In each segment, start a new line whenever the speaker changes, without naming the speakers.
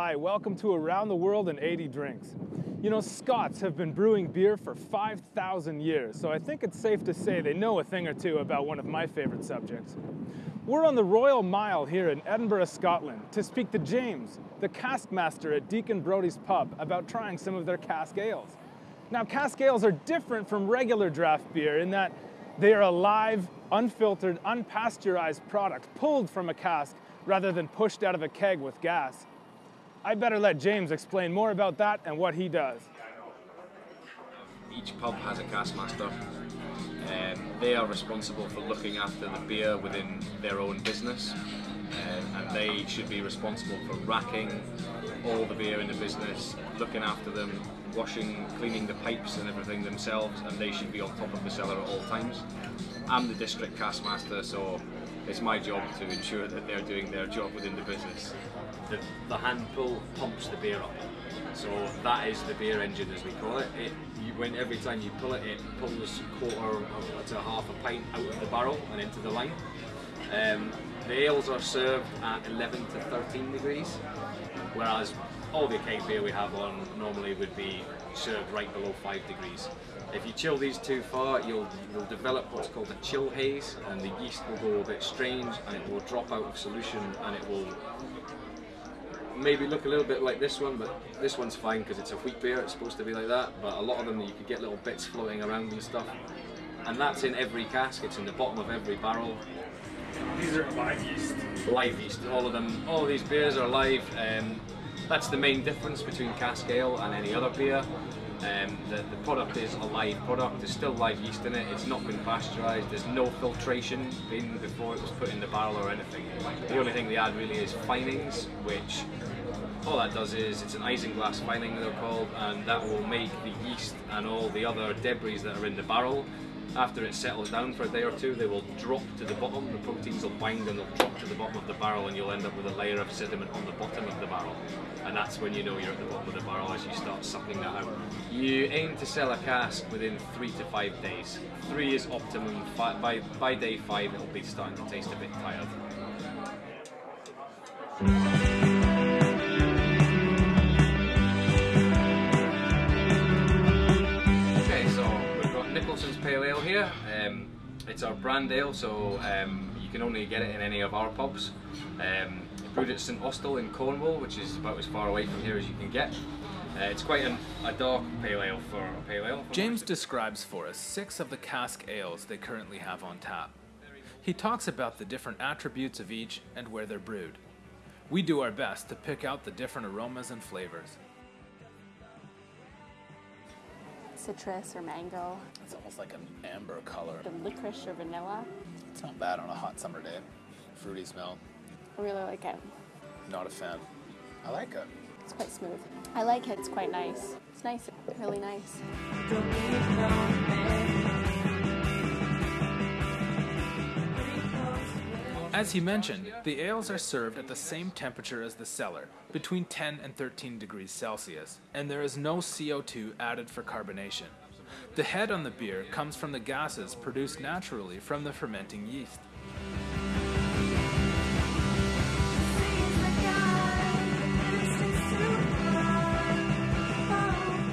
Hi, welcome to Around the World in 80 Drinks. You know, Scots have been brewing beer for 5,000 years, so I think it's safe to say they know a thing or two about one of my favorite subjects. We're on the Royal Mile here in Edinburgh, Scotland, to speak to James, the cask master at Deacon Brodie's pub, about trying some of their cask ales. Now, cask ales are different from regular draft beer in that they are a live, unfiltered, unpasteurized product pulled from a cask rather than pushed out of a keg with gas. I better let James explain more about that and what he does.
Each pub has a cask master. Um, they are responsible for looking after the beer within their own business, um, and they should be responsible for racking all the beer in the business, looking after them, washing, cleaning the pipes and everything themselves, and they should be on top of the cellar at all times. I'm the district cask master, so it's my job to ensure that they're doing their job within the business.
The, the hand pull pumps the beer up. So that is the beer engine as we call it. It you, when every time you pull it, it pulls a quarter of, to half a pint out of the barrel and into the line. Um, the ales are served at 11 to 13 degrees, whereas all the keg beer we have on normally would be served right below 5 degrees. If you chill these too far, you'll, you'll develop what's called a chill haze, and the yeast will go a bit strange, and it will drop out of solution, and it will maybe look a little bit like this one, but this one's fine because it's a wheat beer, it's supposed to be like that, but a lot of them you could get little bits floating around and stuff. And that's in every cask, it's in the bottom of every barrel.
These are live yeast.
Live yeast, all of them, all of these beers are live. Um, that's the main difference between cask ale and any other beer. Um, the, the, product is a live product, there's still live yeast in it, it's not been pasteurised, there's no filtration been before it was put in the barrel or anything. The only thing they add really is finings, which all that does is, it's an isinglass fining they're called, and that will make the yeast and all the other debris that are in the barrel after it settles down for a day or two, they will drop to the bottom, the proteins will bind and they'll drop to the bottom of the barrel and you'll end up with a layer of sediment on the bottom of the barrel. And that's when you know you're at the bottom of the barrel as you start sucking that out. You aim to sell a cask within three to five days. Three is optimum, by, by day five it'll be starting to taste a bit tired. Pale Ale here. Um, it's our brand ale, so um, you can only get it in any of our pubs. Um, brewed at St Austell in Cornwall, which is about as far away from here as you can get. Uh, it's quite an, a dark pale ale for a pale ale.
James describes for us six of the cask ales they currently have on tap. He talks about the different attributes of each and where they're brewed. We do our best to pick out the different aromas and flavors.
Citrus or mango.
It's almost like an amber color.
The licorice or vanilla.
It's not bad on a hot summer day. Fruity smell.
I really like it.
Not a fan. I like it.
It's quite smooth. I like it. It's quite nice. It's nice. Really nice.
As he mentioned, the ales are served at the same temperature as the cellar, between 10 and 13 degrees Celsius, and there is no CO2 added for carbonation. The head on the beer comes from the gases produced naturally from the fermenting yeast.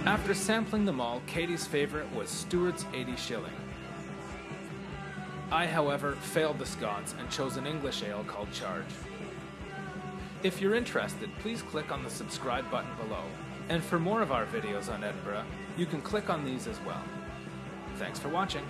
After sampling them all, Katie's favorite was Stewart's 80 shilling. I, however, failed the Scots and chose an English ale called Charge. If you're interested, please click on the subscribe button below. And for more of our videos on Edinburgh, you can click on these as well. Thanks for watching.